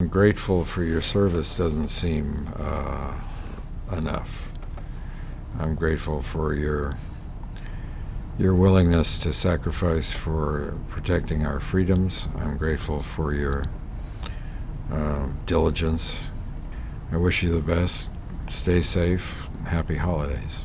I'm grateful for your service doesn't seem uh, enough. I'm grateful for your your willingness to sacrifice for protecting our freedoms. I'm grateful for your uh, diligence. I wish you the best. Stay safe. Happy holidays.